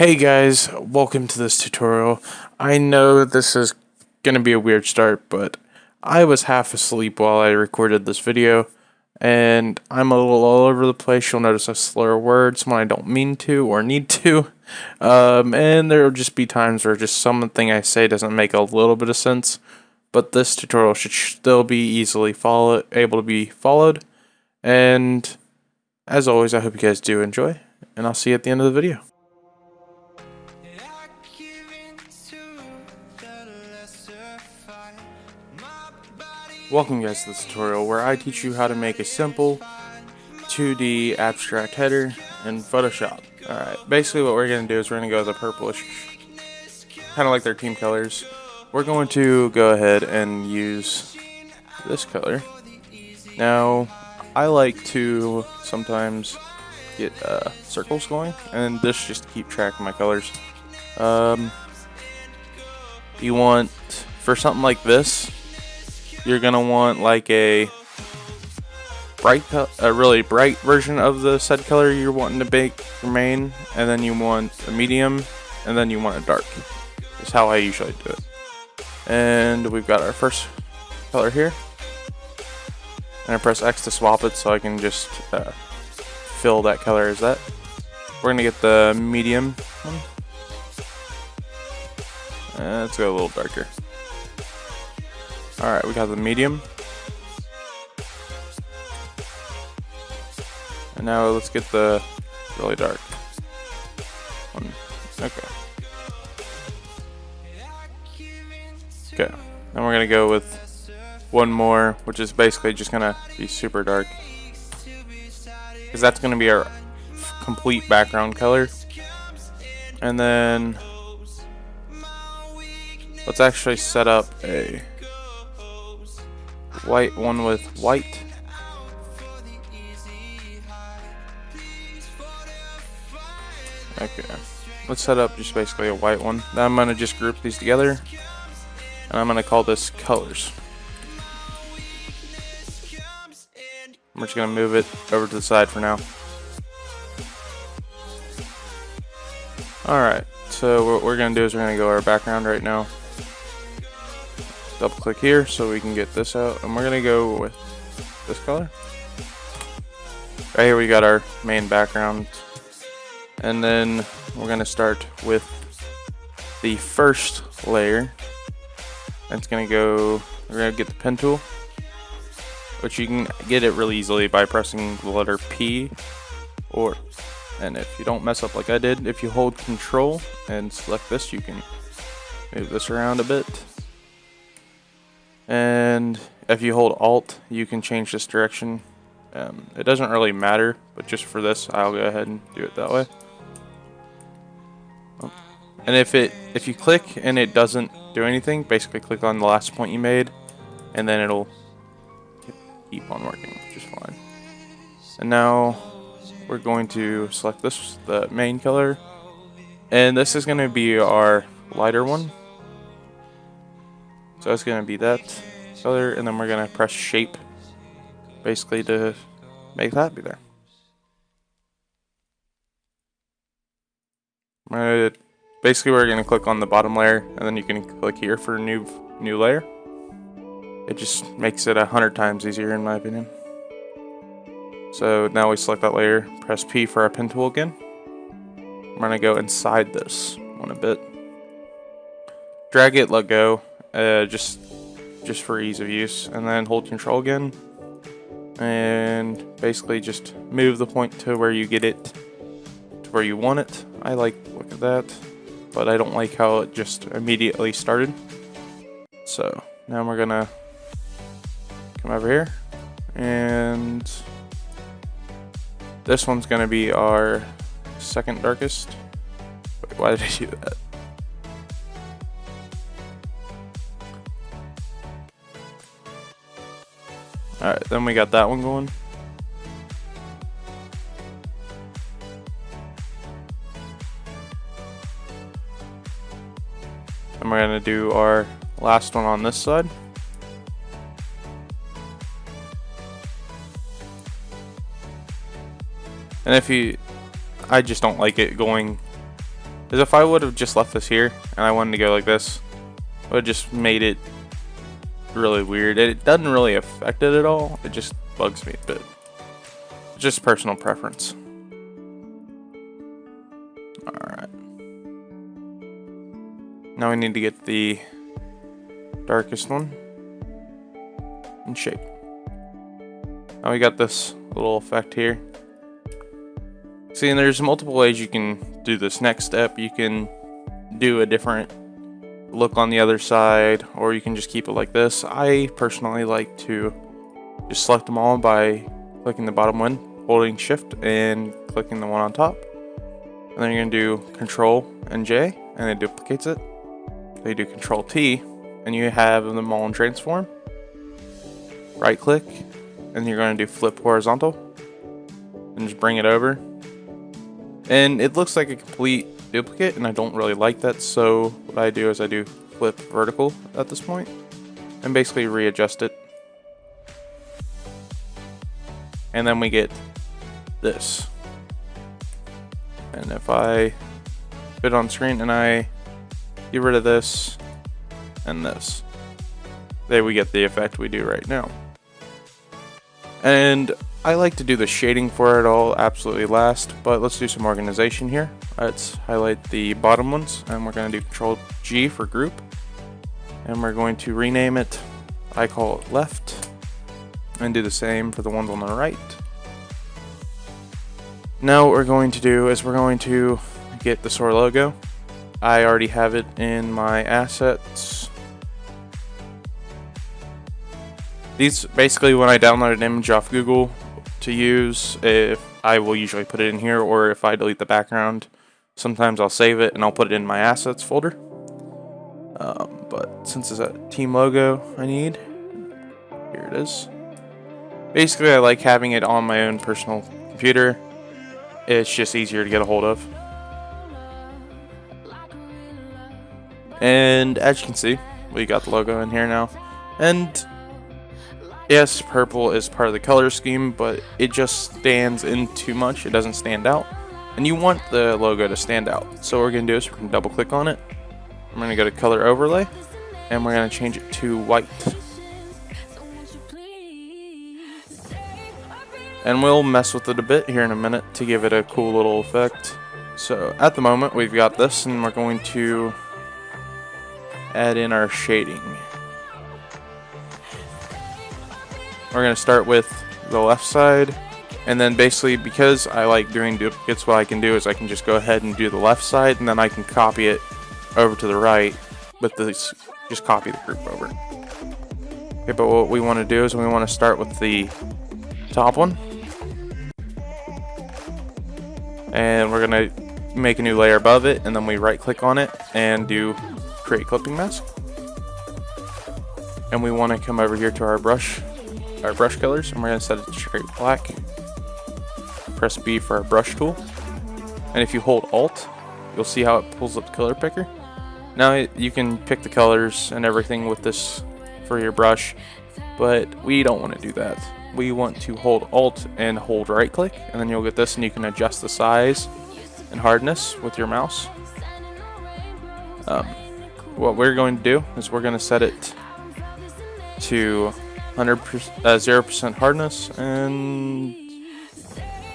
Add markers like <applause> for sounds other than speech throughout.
Hey guys, welcome to this tutorial. I know this is going to be a weird start, but I was half asleep while I recorded this video, and I'm a little all over the place. You'll notice I slur words when I don't mean to or need to, <laughs> um, and there will just be times where just something I say doesn't make a little bit of sense, but this tutorial should still be easily follow able to be followed, and as always, I hope you guys do enjoy, and I'll see you at the end of the video. Welcome guys to this tutorial where I teach you how to make a simple 2D abstract header in Photoshop. Alright, basically what we're going to do is we're going to go with a purplish, kind of like their team colors. We're going to go ahead and use this color. Now, I like to sometimes get uh, circles going, and this just to keep track of my colors. Um, you want, for something like this, you're gonna want like a bright, a really bright version of the said color you're wanting to bake your main, and then you want a medium, and then you want a dark. Is how I usually do it. And we've got our first color here. And I press X to swap it so I can just uh, fill that color as that. We're gonna get the medium one. Uh, let's go a little darker. Alright, we got the medium. And now let's get the really dark one. Okay. Okay. Then we're to go with one more, which is basically just to be super dark. Because that's to be our complete background color. And then let's actually set up a white one with white. Okay, let's set up just basically a white one. Then I'm to just group these together, and I'm to call this colors. I'm just to move it over to the side for now. Alright, so what we're to do is we're to go our background right now double click here so we can get this out. And we're gonna go with this color. Right here we got our main background. And then we're gonna start with the first layer. It's gonna go we're gonna get the pen tool which you can get it really easily by pressing the letter P or and if you don't mess up like I did if you hold control and select this you can move this around a bit and if you hold alt, you can change this direction. Um, it doesn't really matter, but just for this, I'll go ahead and do it that way. Oh. And if it if you click and it doesn't do anything, basically click on the last point you made, and then it'll keep on working just fine. And now we're going to select this, the main color, and this is going to be our lighter one. So it's going to be that color, and then we're going to press shape, basically to make that be there. Basically, we're going to click on the bottom layer, and then you can click here for a new, new layer. It just makes it a hundred times easier in my opinion. So now we select that layer, press P for our pen tool again. I'm going to go inside this one a bit. Drag it, let go, uh, just just for ease of use. And then hold control again. And basically just move the point to where you get it to where you want it. I like look at that but I don't like how it just immediately started. So now we're gonna come over here. And this one's gonna be our second darkest. Wait, why did I do that Alright, then we got that one going. And we're going to do our last one on this side. And if you, I just don't like it going is if I would have just left this here and I wanted to go like this, I would have just made it really weird. It doesn't really affect it at all. It just bugs me a bit. Just personal preference. Alright. Now we need to get the darkest one in shape. Now we got this little effect here. See, and there's multiple ways you can do this next step. You can do a different look on the other side, or you can just keep it like this. I personally like to just select them all by clicking the bottom one, holding shift, and clicking the one on top. And then you're gonna do control and J, and it duplicates it. Then you do control T, and you have them all in transform. Right click, and you're gonna do flip horizontal, and just bring it over and it looks like a complete duplicate, and I don't really like that, so what I do is I do flip vertical at this point, and basically readjust it. And then we get this. And if I put on screen and I get rid of this and this, there we get the effect we do right now. And I like to do the shading for it all absolutely last, but let's do some organization here. Let's highlight the bottom ones, and we're going to do Control G for group. And we're going to rename it, I call it left, and do the same for the ones on the right. Now what we're going to do is we're going to get the SOAR logo. I already have it in my assets. These basically when I download an image off Google, to use if I will usually put it in here or if I delete the background sometimes I'll save it and I'll put it in my assets folder. Um, but since it's a team logo I need here it is. Basically I like having it on my own personal computer. It's just easier to get a hold of. And as you can see we got the logo in here now. And Yes, purple is part of the color scheme, but it just stands in too much. It doesn't stand out. And you want the logo to stand out. So what we're going to do is we're going to double click on it. I'm going to go to color overlay. And we're going to change it to white. And we'll mess with it a bit here in a minute to give it a cool little effect. So at the moment we've got this and we're going to add in our shading. We're going to start with the left side. And then basically, because I like doing duplicates, what I can do is I can just go ahead and do the left side, and then I can copy it over to the right with this, just copy the group over. Okay, but what we want to do is we want to start with the top one. And we're going to make a new layer above it, and then we right click on it and do create clipping mask. And we want to come over here to our brush our brush colors and we're going to set it to straight black. Press B for our brush tool. And if you hold Alt, you'll see how it pulls up the color picker. Now you can pick the colors and everything with this for your brush, but we don't want to do that. We want to hold Alt and hold right click, and then you'll get this and you can adjust the size and hardness with your mouse. Um, what we're going to do is we're going to set it to 100 uh, 0% hardness, and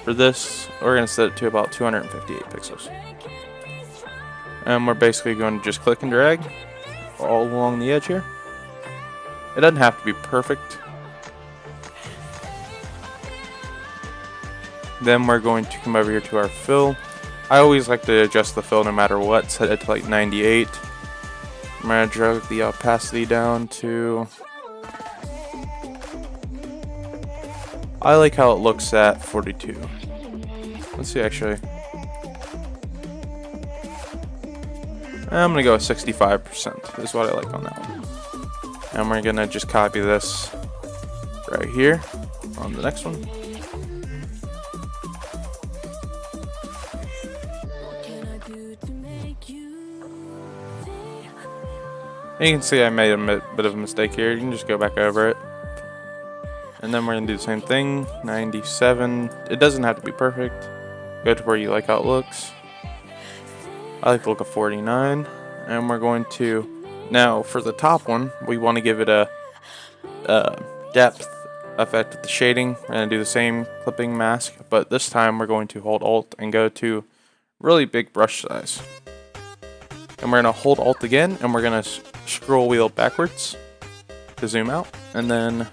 for this, we're going to set it to about 258 pixels. And we're basically going to just click and drag all along the edge here. It doesn't have to be perfect. Then we're going to come over here to our fill. I always like to adjust the fill no matter what, set it to like 98. I'm going to drag the opacity down to I like how it looks at 42. Let's see actually. I'm gonna go with 65% is what I like on that one. And we're gonna just copy this right here on the next one. you can see I made a bit of a mistake here. You can just go back over it. And then we're to do the same thing, 97. It doesn't have to be perfect. Go to where you like how it looks. I like the look of 49. And we're going to, now for the top one, we want to give it a, a depth effect with the shading. We're to do the same clipping mask, but this time we're going to hold Alt and go to really big brush size. And we're going to hold Alt again, and we're going to scroll wheel backwards to zoom out. And then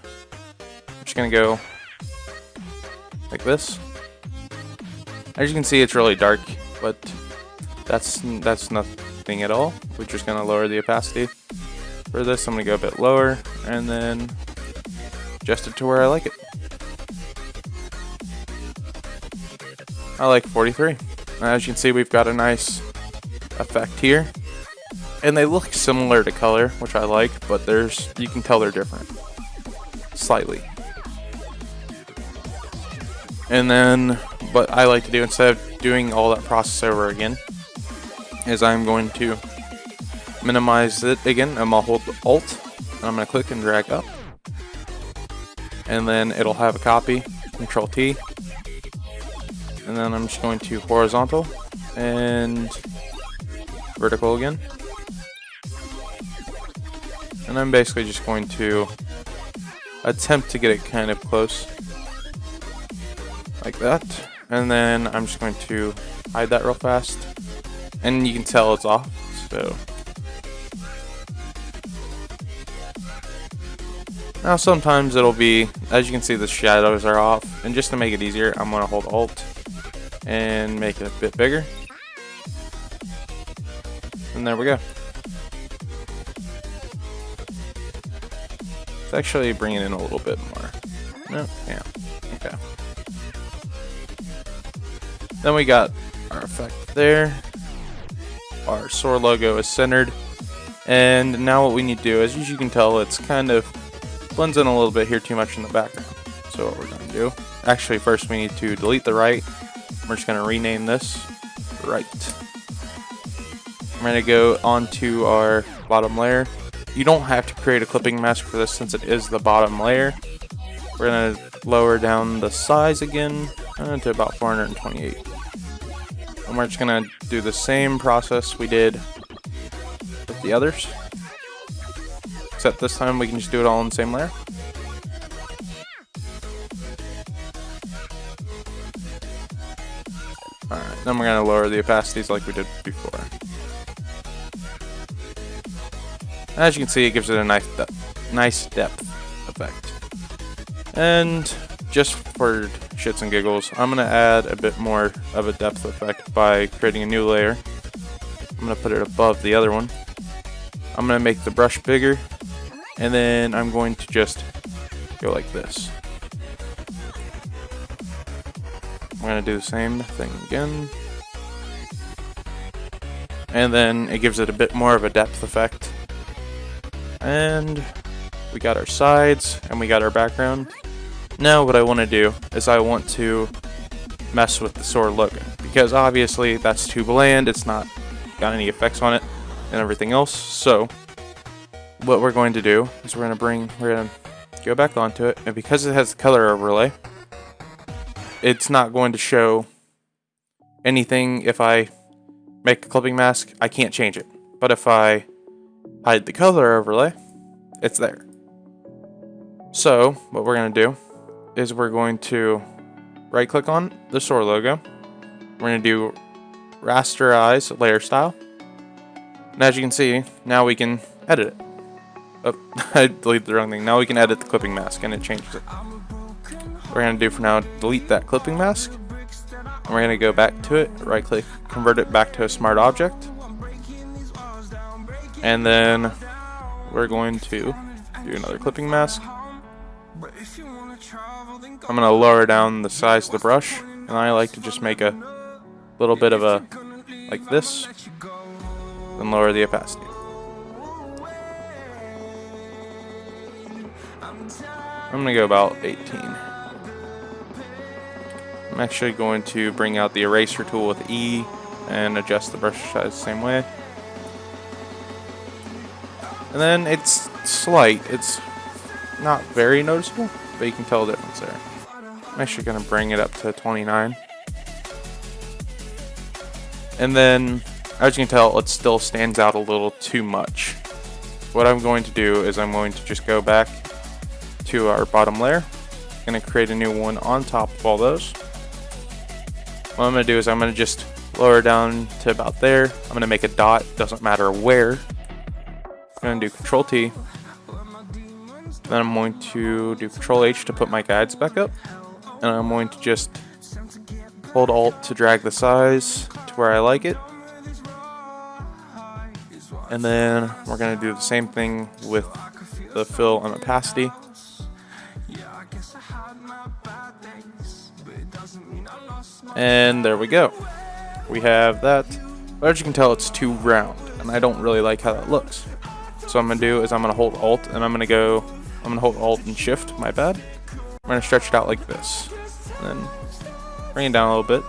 just to go like this. As you can see, it's really dark, but that's that's nothing at all. We're just to lower the opacity. For this, I'm to go a bit lower, and then adjust it to where I like it. I like 43. As you can see, we've got a nice effect here. And they look similar to color, which I like, but there's you can tell they're different. Slightly. And then what I like to do instead of doing all that process over again is I'm going to minimize it again. I'm going to hold Alt and I'm going to click and drag up. And then it'll have a copy, Control T. And then I'm just going to horizontal and vertical again. And I'm basically just going to attempt to get it kind of close like that. And then I'm just going to hide that real fast. And you can tell it's off, so. Now sometimes it'll be, as you can see the shadows are off, and just to make it easier, I'm to hold Alt and make it a bit bigger. And there we go. Let's actually bringing in a little bit more. No, yeah, okay. Then we got our effect there. Our SOAR logo is centered. And now what we need to do is, as you can tell, it's kind of blends in a little bit here too much in the background. So what we're going to do, actually first we need to delete the right. We're just going to rename this right. I'm going to go onto our bottom layer. You don't have to create a clipping mask for this since it is the bottom layer. We're going to lower down the size again uh, to about 428. And we're just to do the same process we did with the others. Except this time we can just do it all in the same layer. Alright, then we're to lower the opacities like we did before. As you can see, it gives it a nice, de nice depth effect. And just for shits and giggles, I'm going to add a bit more of a depth effect by creating a new layer. I'm going to put it above the other one. I'm going to make the brush bigger, and then I'm going to just go like this. I'm going to do the same thing again. And then it gives it a bit more of a depth effect. And we got our sides, and we got our background. Now what I want to do is I want to mess with the sword logo because obviously that's too bland, it's not got any effects on it and everything else. So what we're going to do is we're going to bring, we're going to go back onto it and because it has color overlay, it's not going to show anything if I make a clipping mask, I can't change it. But if I hide the color overlay, it's there. So what we're going to do is we're going to right click on the store logo. We're going to do rasterize layer style. And as you can see, now we can edit it. Oh, <laughs> I deleted the wrong thing. Now we can edit the clipping mask and it changes it. We're going to do for now, delete that clipping mask. And we're going to go back to it, right click, convert it back to a smart object. And then we're going to do another clipping mask. I'm going to lower down the size of the brush, and I like to just make a little bit of a, like this, and lower the opacity. I'm going to go about 18. I'm actually going to bring out the eraser tool with E and adjust the brush size the same way. And then it's slight, it's not very noticeable, but you can tell the difference there. I'm actually going to bring it up to 29. And then as you can tell, it still stands out a little too much. What I'm going to do is I'm going to just go back to our bottom layer. I'm going to create a new one on top of all those. What I'm going to do is I'm going to just lower down to about there. I'm going to make a dot, doesn't matter where. I'm going to do Control T. Then I'm going to do Control H to put my guides back up. And I'm going to just hold Alt to drag the size to where I like it. And then we're going to do the same thing with the fill and opacity. And there we go. We have that. But as you can tell, it's too round, and I don't really like how that looks. So I'm going to do is I'm going to hold Alt, and I'm going to go, I'm going to hold Alt and Shift, my bad. I'm going to stretch it out like this. And then bring it down a little bit.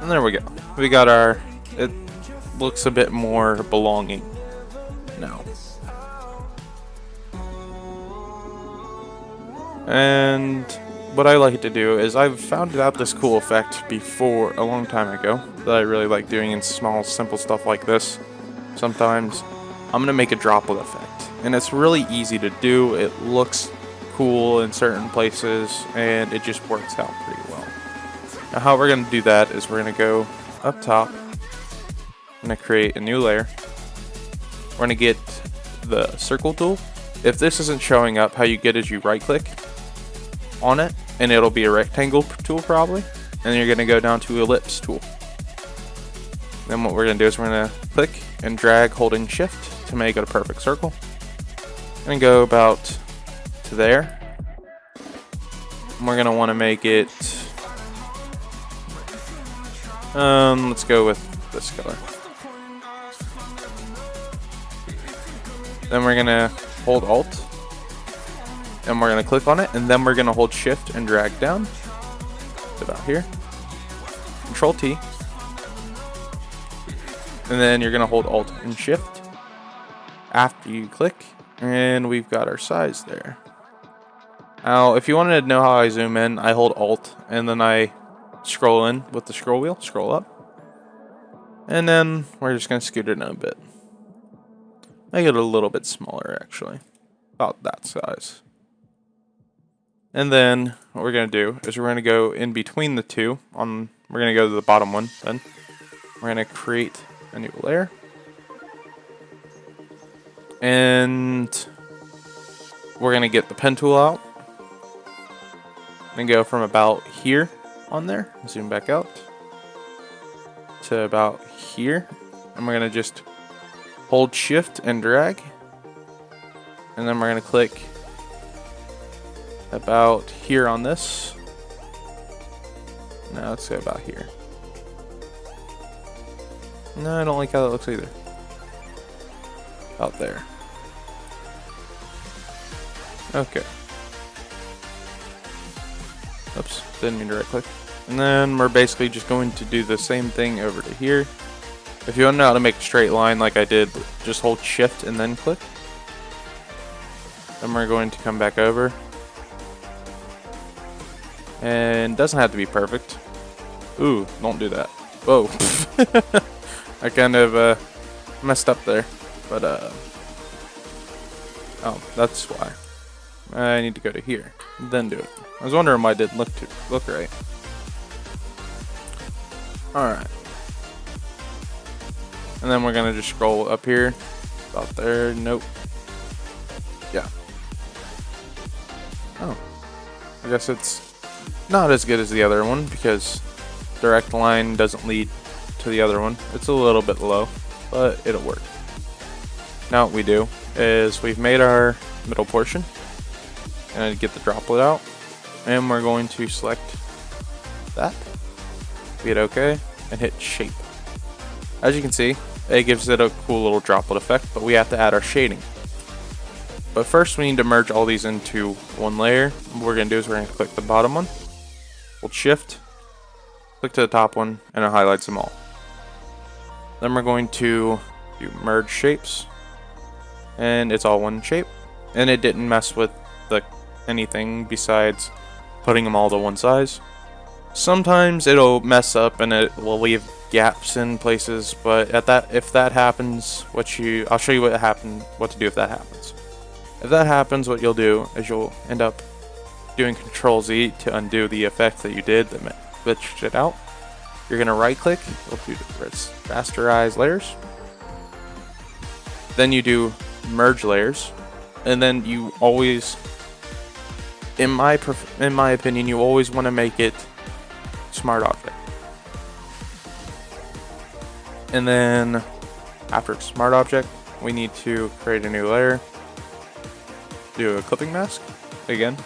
And there we go. We got our, it looks a bit more belonging now. And what I like to do is I've found out this cool effect before a long time ago that I really like doing in small simple stuff like this. Sometimes I'm gonna make a droplet effect. And it's really easy to do. It looks cool in certain places and it just works out pretty well. Now how we're gonna do that is we're gonna go up top. I'm gonna create a new layer. We're gonna get the circle tool. If this isn't showing up how you get is you right click on it and it'll be a rectangle tool probably. And you're to go down to ellipse tool. Then what we're to do is we're to click and drag holding shift to make it a perfect circle. And go about to there. And we're want to make it um let's go with this color. Then we're to hold alt and we're to click on it and then we're to hold shift and drag down to about here. Control T. And then you're to hold alt and shift after you click and we've got our size there now if you wanted to know how I zoom in I hold alt and then I scroll in with the scroll wheel scroll up and then we're just going to scoot it in a bit make it a little bit smaller actually about that size and then what we're going to do is we're going to go in between the two. On We're going to go to the bottom one then. We're going to create a new layer. And we're going to get the pen tool out. And go from about here on there. Zoom back out. To about here. And we're going to just hold shift and drag. And then we're going to click about here on this. Now let's go about here. No, I don't like how that looks either. Out there. Okay. Oops, didn't mean to right click. And then we're basically just going to do the same thing over to here. If you want to know how to make a straight line like I did, just hold shift and then click. Then we're going to come back over and doesn't have to be perfect. Ooh, don't do that. Whoa. <laughs> I kind of uh, messed up there. But, uh... Oh, that's why. I need to go to here. Then do it. I was wondering why it didn't look, too, look right. Alright. And then we're to just scroll up here. About there. Nope. Yeah. Oh. I guess it's not as good as the other one because direct line doesn't lead to the other one. It's a little bit low, but it'll work. Now what we do is we've made our middle portion and get the droplet out and we're going to select that, hit OK, and hit shape. As you can see, it gives it a cool little droplet effect, but we have to add our shading. But first we need to merge all these into one layer. What we're going to do is we're going to click the bottom one, Hold shift, click to the top one, and it highlights them all. Then we're going to do merge shapes, and it's all one shape. And it didn't mess with the anything besides putting them all to one size. Sometimes it'll mess up and it will leave gaps in places, but at that if that happens, what you I'll show you what happened what to do if that happens. If that happens, what you'll do is you'll end up doing Control Z to undo the effect that you did that glitched it out. You're gonna right click, we'll do rasterize layers. Then you do merge layers, and then you always, in my in my opinion, you always want to make it smart object. And then after smart object, we need to create a new layer. Do a clipping mask again.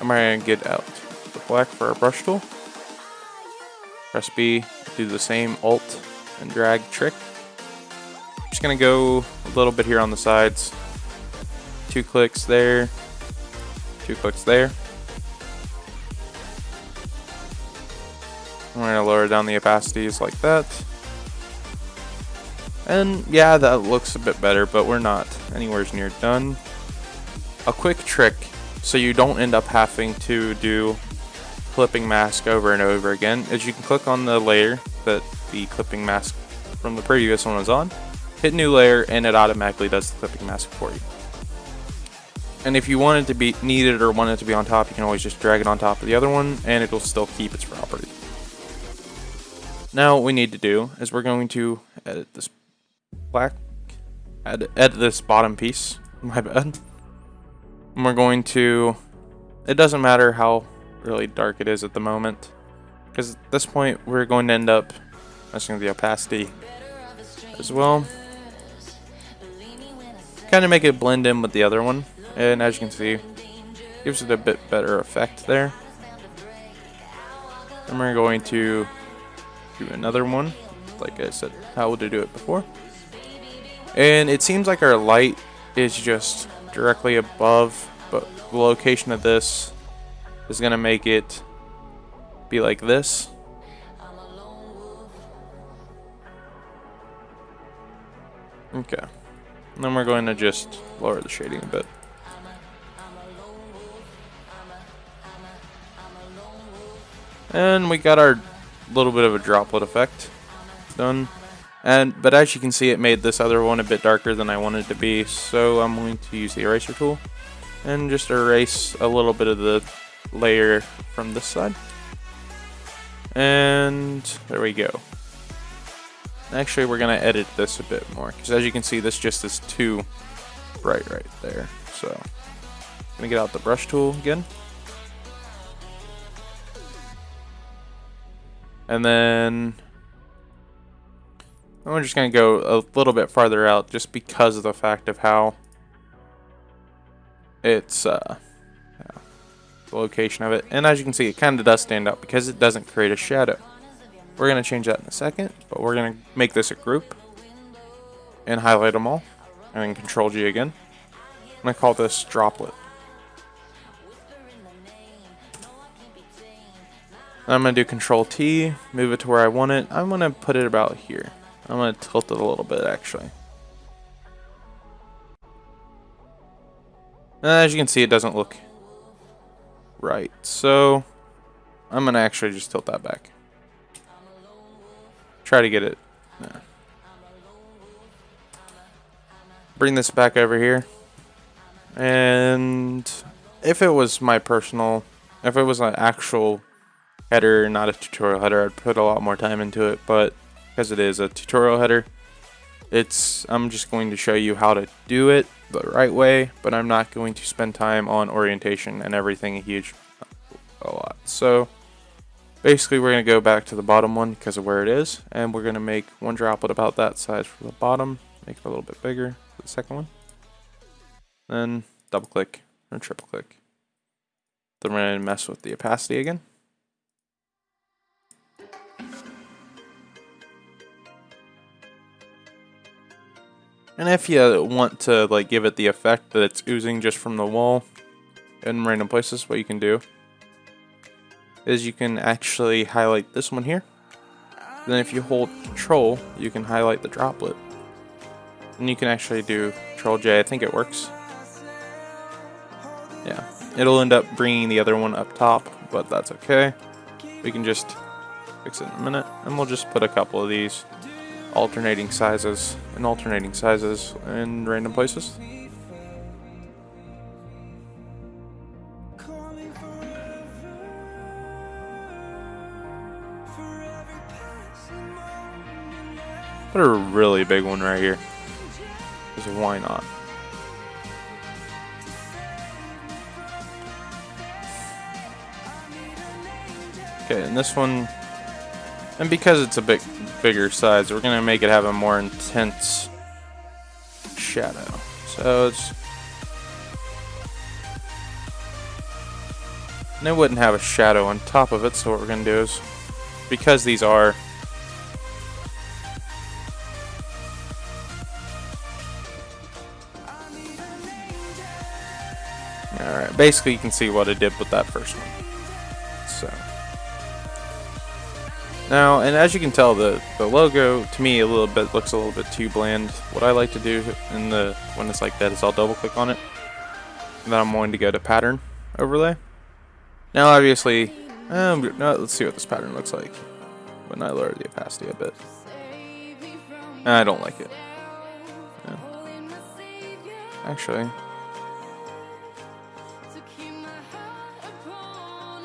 I'm to get out the black for our brush tool. Press B, do the same alt and drag trick. Just to go a little bit here on the sides. Two clicks there, two clicks there. I'm to lower down the opacities like that. And yeah, that looks a bit better, but we're not anywhere near done. A quick trick so you don't end up having to do clipping mask over and over again is you can click on the layer that the clipping mask from the previous one was on, hit new layer, and it automatically does the clipping mask for you. And if you want it to be needed or want it to be on top, you can always just drag it on top of the other one, and it'll still keep its property. Now what we need to do is we're going to edit this black, edit, edit this bottom piece, <laughs> my bad. And we're going to, it doesn't matter how really dark it is at the moment, because at this point we're going to end up messing with the opacity as well. Kind of make it blend in with the other one, and as you can see, gives it a bit better effect there. And we're going to do another one, like I said, how to do it before. And it seems like our light is just directly above, but the location of this is going to make it be like this. Okay. And then we're going to just lower the shading a bit. And we got our little bit of a droplet effect done. And But as you can see, it made this other one a bit darker than I wanted to be, so I'm going to use the eraser tool and just erase a little bit of the layer from this side. And there we go. Actually, we're going to edit this a bit more, because as you can see, this just is too bright right there. So, I'm going to get out the brush tool again. And then I'm just going to go a little bit farther out just because of the fact of how it's uh, yeah, the location of it. And as you can see, it kind of does stand out because it doesn't create a shadow. We're going to change that in a second, but we're going to make this a group and highlight them all and then control G again. I'm going to call this droplet. I'm going to do control T, move it to where I want it. I'm going to put it about here. I'm going to tilt it a little bit actually. Uh, as you can see, it doesn't look right. So I'm going to actually just tilt that back. Try to get it. Bring this back over here. And if it was my personal, if it was an actual header, not a tutorial header, I'd put a lot more time into it. But because it is a tutorial header, it's I'm just going to show you how to do it the right way, but I'm not going to spend time on orientation and everything a huge a lot. So basically we're going to go back to the bottom one because of where it is, and we're going to make one droplet about that size for the bottom, make it a little bit bigger for the second one. Then double click or triple click. Then we're going to mess with the opacity again. And if you want to like give it the effect that it's oozing just from the wall in random places, what you can do is you can actually highlight this one here. Then if you hold control, you can highlight the droplet. And you can actually do control J, I think it works. Yeah, it'll end up bringing the other one up top, but that's okay. we can just fix it in a minute. And we'll just put a couple of these alternating sizes and alternating sizes in random places. Put a really big one right here. Because why not? Okay, and this one, and because it's a bit bigger size, we're gonna make it have a more intense shadow. So it's, and it wouldn't have a shadow on top of it, so what we're gonna do is, because these are basically you can see what I did with that first one. So. Now, and as you can tell, the, the logo, to me, a little bit looks a little bit too bland. What I like to do in the when it's like that is I'll double click on it. And then I'm going to go to pattern overlay. Now, obviously, um, no, let's see what this pattern looks like when I lower the opacity a bit. I don't like it. Actually,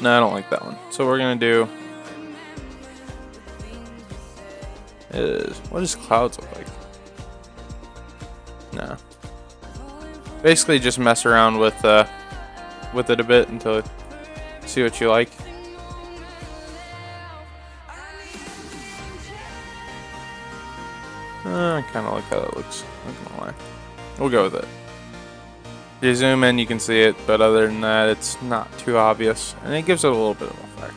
No, I don't like that one. So we're gonna do is what does clouds look like? Nah. Basically just mess around with uh with it a bit until see what you like. Uh, I kind of like how that looks. Not gonna lie. We'll go with it. You zoom in, you can see it, but other than that, it's not too obvious, and it gives it a little bit of effect.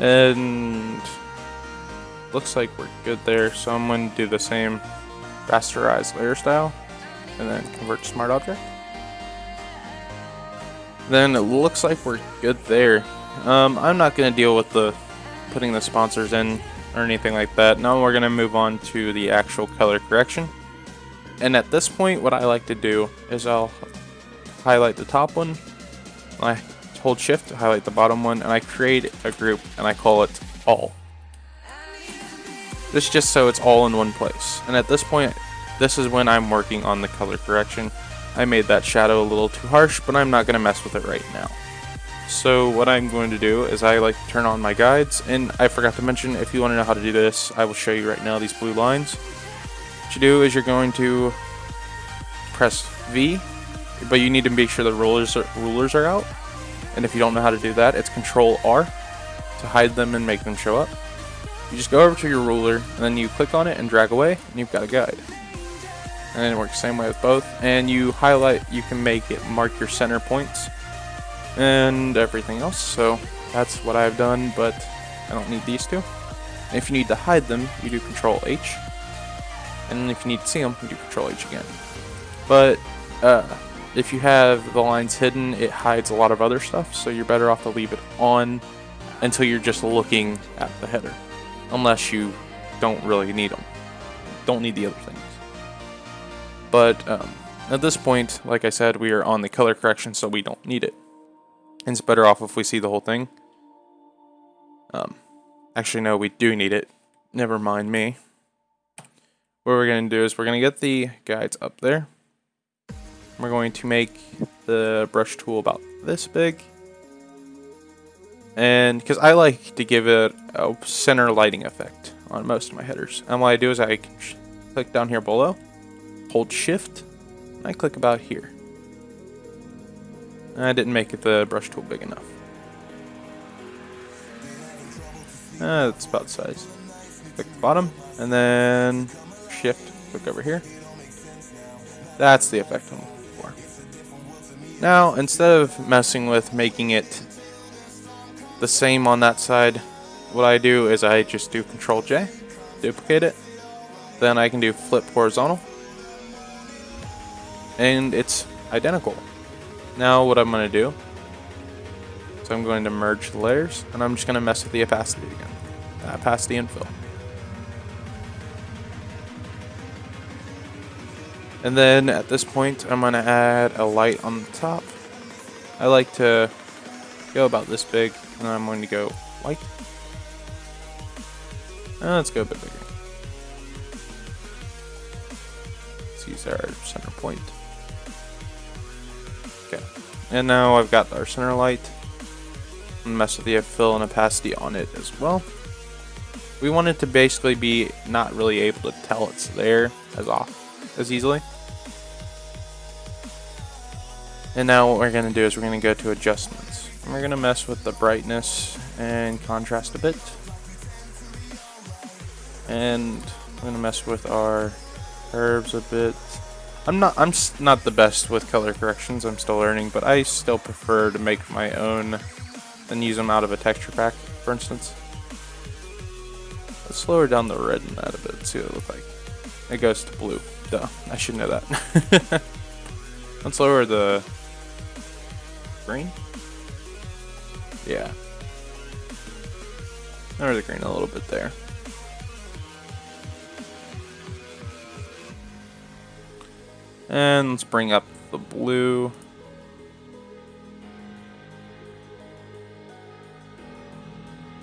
And looks like we're good there, so I'm going to do the same rasterized layer style, and then convert to smart object. Then it looks like we're good there. Um, I'm not going to deal with the putting the sponsors in or anything like that. Now we're going to move on to the actual color correction. And at this point, what I like to do is I'll highlight the top one, I hold shift to highlight the bottom one, and I create a group and I call it all. This just so it's all in one place. And at this point, this is when I'm working on the color correction. I made that shadow a little too harsh, but I'm not going to mess with it right now. So what I'm going to do is I like to turn on my guides, and I forgot to mention, if you want to know how to do this, I will show you right now these blue lines. What you do is you're going to press V, but you need to make sure the rulers are, rulers are out. And if you don't know how to do that, it's Control R to hide them and make them show up. You just go over to your ruler, and then you click on it and drag away, and you've got a guide. And it works the same way with both. And you highlight, you can make it mark your center points and everything else. So that's what I've done, but I don't need these two. If you need to hide them, you do Control H. And if you need to see them, you do Control H again. But uh, if you have the lines hidden, it hides a lot of other stuff, so you're better off to leave it on until you're just looking at the header. Unless you don't really need them. Don't need the other things. But um, at this point, like I said, we are on the color correction, so we don't need it. It's better off if we see the whole thing. Um, actually, no, we do need it. Never mind me. What we're going to do is we're going to get the guides up there. We're going to make the brush tool about this big. And because I like to give it a center lighting effect on most of my headers. And what I do is I click down here below, hold shift, and I click about here. I didn't make it the brush tool big enough. Uh, that's about size. Click the bottom, and then shift, click over here. That's the effect I'm looking for. Now, instead of messing with making it the same on that side, what I do is I just do Control J, duplicate it, then I can do flip horizontal, and it's identical. Now what I'm going to do so I'm going to merge the layers and I'm just going to mess with the opacity again. Uh, opacity and fill. And then at this point I'm going to add a light on the top I like to go about this big, and I'm going to go white. Let's go a bit bigger. Let's use our center point. Okay, and now I've got our center light. Mess with the fill and opacity on it as well. We want it to basically be not really able to tell it's there as off as easily. And now what we're going to do is we're going to go to adjustments. And we're going to mess with the brightness and contrast a bit. And I'm going to mess with our curves a bit. I'm not I'm not the best with color corrections. I'm still learning, but I still prefer to make my own than use them out of a texture pack, for instance. Let's lower down the red in that a bit, see what it looks like. It goes to blue. Duh, I should know that. <laughs> Let's lower the green? Yeah. Lower the green a little bit there. And let's bring up the blue.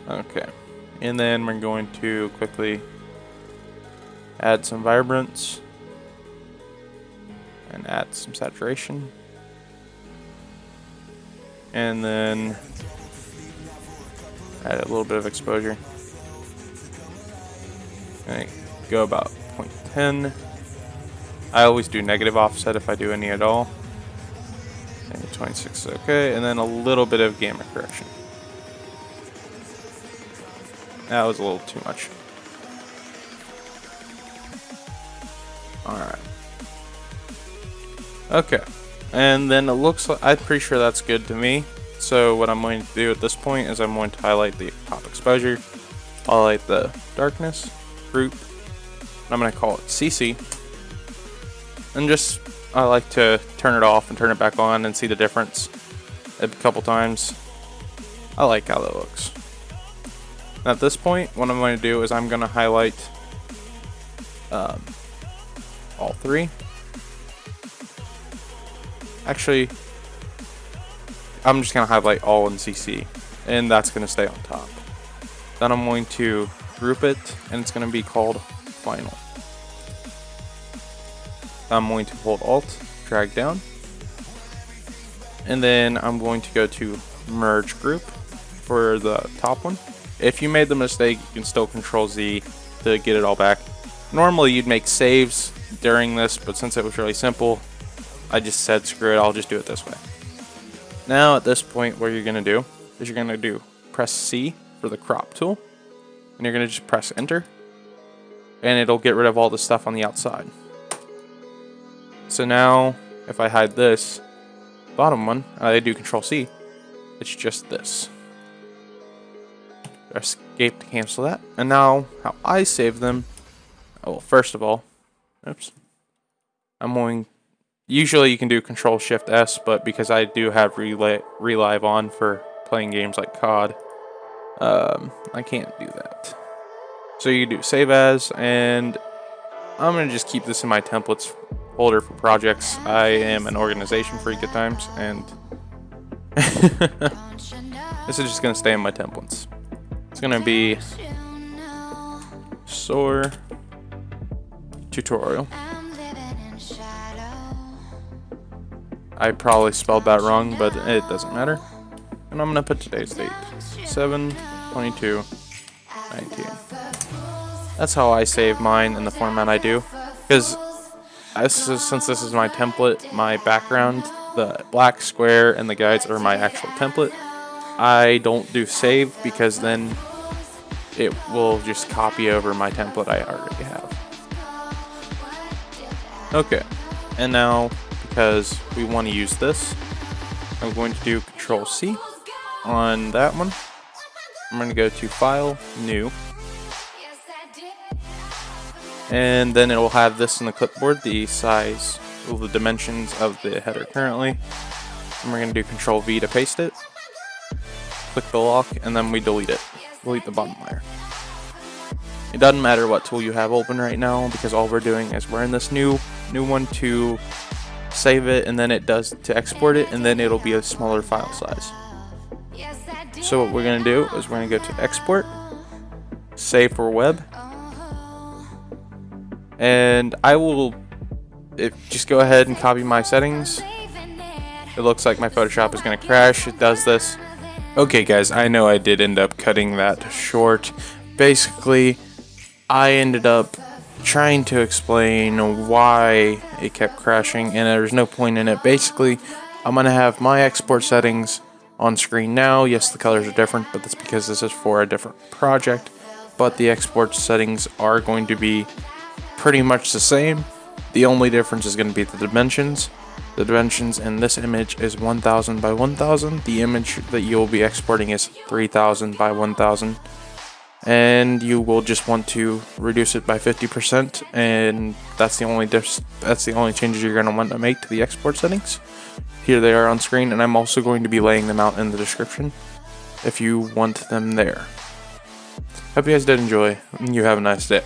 Okay. And then we're going to quickly add some vibrance and add some saturation and then add a little bit of exposure. And go about 0.10. I always do negative offset if I do any at all. And 26 okay, and then a little bit of gamma correction. That was a little too much. Alright. Okay. And then it looks like, I'm pretty sure that's good to me. So what I'm going to do at this point is I'm going to highlight the top exposure, highlight the darkness, group, I'm going to call it CC. And just, I like to turn it off and turn it back on and see the difference a couple times. I like how that looks. at this point, what I'm going to do is I'm going to highlight um, all three Actually, I'm just going to highlight all in CC, and that's going to stay on top. Then I'm going to group it, and it's going to be called Final. I'm going to hold Alt, drag down, and then I'm going to go to Merge Group for the top one. If you made the mistake, you can still Control Z to get it all back. Normally you'd make saves during this, but since it was really simple, I just said screw it, I'll just do it this way. Now at this point what you're going to do is you're going to do press C for the crop tool and you're going to just press enter and it'll get rid of all the stuff on the outside. So now if I hide this bottom one, I do control C, it's just this. Escape to cancel that. And now how I save them, oh, well first of all, oops, I'm going Usually you can do Control Shift S, but because I do have Reli Relive on for playing games like COD, um, I can't do that. So you do Save As, and I'm going to just keep this in my templates folder for projects. I am an organization freak at times, and <laughs> this is just going to stay in my templates. It's going to be SOAR tutorial. I probably spelled that wrong, but it doesn't matter. And I'm going to put today's date. 7 22 19. That's how I save mine in the format I do. Because since this is my template, my background, the black square and the guides are my actual template. I don't do save because then it will just copy over my template I already have. Okay, and now because we want to use this. I'm going to do Control C on that one. I'm going to go to File, New. And then it will have this in the clipboard, the size, well, the dimensions of the header currently. And we're going to do Control V to paste it. Click the lock, and then we delete it. Delete the bottom layer. It doesn't matter what tool you have open right now because all we're doing is we're in this new new one to save it, and then it does to export it, and then it'll be a smaller file size. So what we're going to do is we're going to go to export, save for web, and I will if, just go ahead and copy my settings. It looks like my Photoshop is going to crash. It does this. Okay guys, I know I did end up cutting that short. Basically, I ended up trying to explain why it kept crashing and there's no point in it. Basically, I'm going to have my export settings on screen now. Yes, the colors are different, but that's because this is for a different project. But the export settings are going to be pretty much the same. The only difference is going to be the dimensions. The dimensions in this image is 1000 by 1000. The image that you will be exporting is 3000 by 1000. And you will just want to reduce it by 50% and that's the only that's the only changes you're going to want to make to the export settings. Here they are on screen and I'm also going to be laying them out in the description if you want them there. Hope you guys did enjoy and you have a nice day.